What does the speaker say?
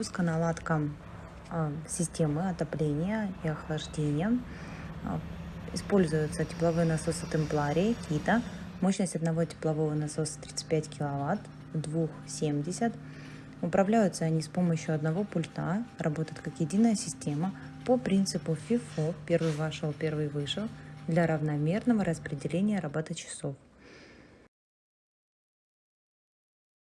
Пуска наладка а, системы отопления и охлаждения. А, используются тепловые насосы Темпларии, Кита. Мощность одного теплового насоса 35 киловатт, двух 70. Управляются они с помощью одного пульта, работают как единая система по принципу FIFO, первый вошел, первый вышел, для равномерного распределения работы часов.